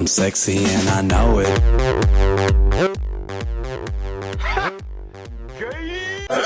I'm sexy and I know it.